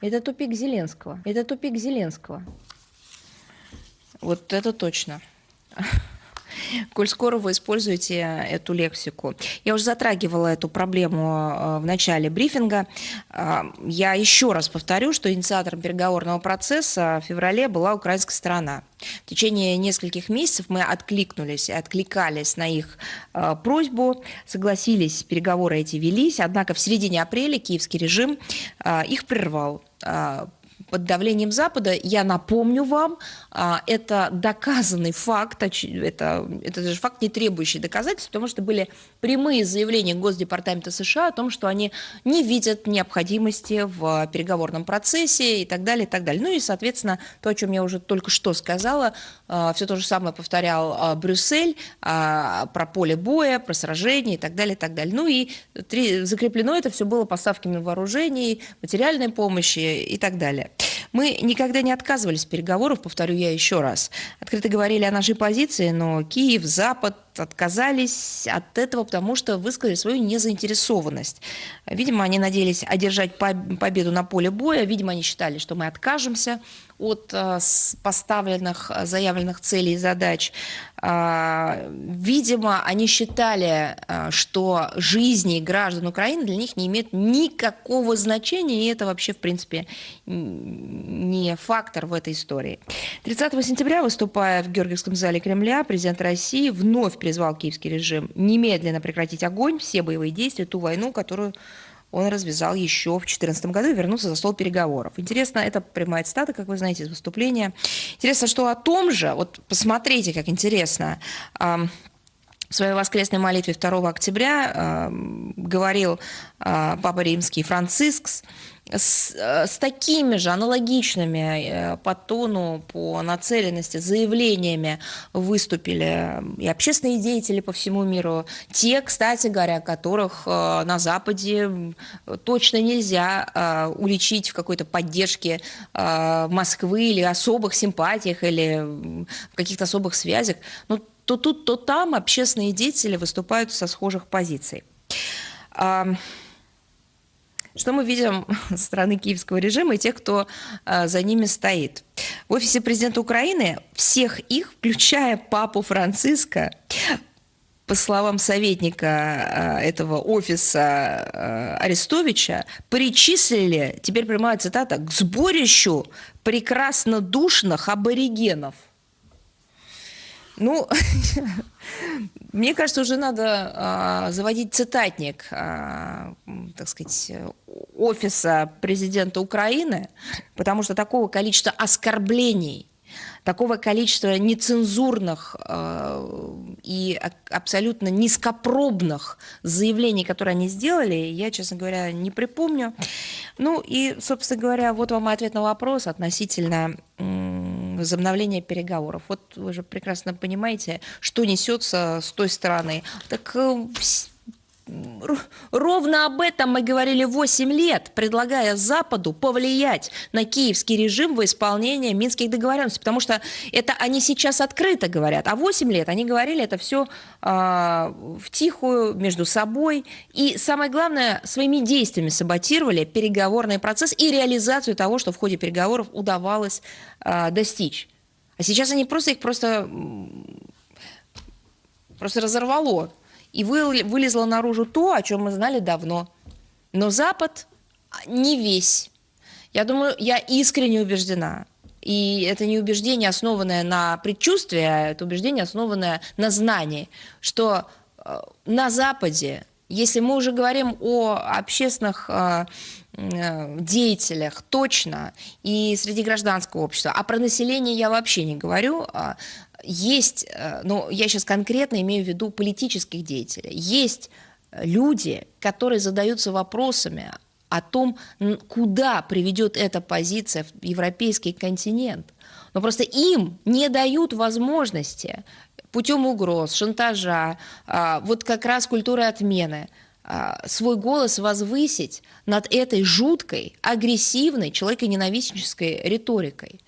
Это тупик Зеленского. Это тупик Зеленского. Вот это точно. Коль скоро вы используете эту лексику. Я уже затрагивала эту проблему э, в начале брифинга. Э, я еще раз повторю, что инициатором переговорного процесса в феврале была украинская сторона. В течение нескольких месяцев мы откликнулись, откликались на их э, просьбу, согласились, переговоры эти велись, однако в середине апреля киевский режим их прервал под давлением Запада, я напомню вам, а, это доказанный факт, это, это даже факт, не требующий доказательств, потому что были прямые заявления Госдепартамента США о том, что они не видят необходимости в переговорном процессе и так далее, и так далее. Ну и, соответственно, то, о чем я уже только что сказала, а, все то же самое повторял а, Брюссель про поле боя, про сражения и так далее, и так далее. Ну и закреплено это все было поставками вооружений, материальной помощи и так далее. Мы никогда не отказывались от переговоров, повторю я еще раз. Открыто говорили о нашей позиции, но Киев, Запад отказались от этого, потому что высказали свою незаинтересованность. Видимо, они надеялись одержать победу на поле боя, видимо, они считали, что мы откажемся от э, поставленных, э, заявленных целей и задач. А, видимо, они считали, э, что жизни граждан Украины для них не имеют никакого значения, и это вообще, в принципе, не фактор в этой истории. 30 сентября, выступая в Георгиевском зале Кремля, президент России вновь призвал киевский режим немедленно прекратить огонь, все боевые действия, ту войну, которую он развязал еще в 2014 году и вернулся за стол переговоров. Интересно, это прямая цитата, как вы знаете, из выступления. Интересно, что о том же, вот посмотрите, как интересно, в своей воскресной молитве 2 октября говорил э, Папа Римский Францискс, с, э, с такими же аналогичными э, по тону, по нацеленности заявлениями выступили и общественные деятели по всему миру. Те, кстати говоря, которых э, на Западе точно нельзя уличить в какой-то поддержке Москвы или особых симпатиях или в каких-то особых связях. Ну, то тут, то там общественные деятели выступают со схожих позиций. Что мы видим со стороны киевского режима и тех, кто а, за ними стоит? В офисе президента Украины всех их, включая папу Франциска, по словам советника а, этого офиса а, Арестовича, причислили, теперь прямая цитата, к сборищу прекрасно душных аборигенов – ну, мне кажется, уже надо а, заводить цитатник, а, так сказать, офиса президента Украины, потому что такого количества оскорблений такого количества нецензурных э, и абсолютно низкопробных заявлений, которые они сделали, я, честно говоря, не припомню. Ну и, собственно говоря, вот вам ответ на вопрос относительно возобновления переговоров. Вот вы же прекрасно понимаете, что несется с той стороны. Так э, Ровно об этом мы говорили 8 лет, предлагая Западу повлиять на киевский режим во исполнение минских договоренностей, потому что это они сейчас открыто говорят, а 8 лет они говорили это все а, в тихую, между собой, и самое главное, своими действиями саботировали переговорный процесс и реализацию того, что в ходе переговоров удавалось э, достичь. А сейчас они просто их просто, просто разорвало и вылезло наружу то, о чем мы знали давно. Но Запад не весь. Я думаю, я искренне убеждена. И это не убеждение, основанное на предчувствии, а это убеждение, основанное на знании, что э, на Западе, если мы уже говорим о общественных э, деятелях точно и среди гражданского общества, а про население я вообще не говорю, а есть, э, ну, я сейчас конкретно имею в виду политических деятелей, есть люди, которые задаются вопросами о том, куда приведет эта позиция в европейский континент. Но просто им не дают возможности путем угроз, шантажа, а, вот как раз культуры отмены, свой голос возвысить над этой жуткой, агрессивной, человеконенавистнической риторикой.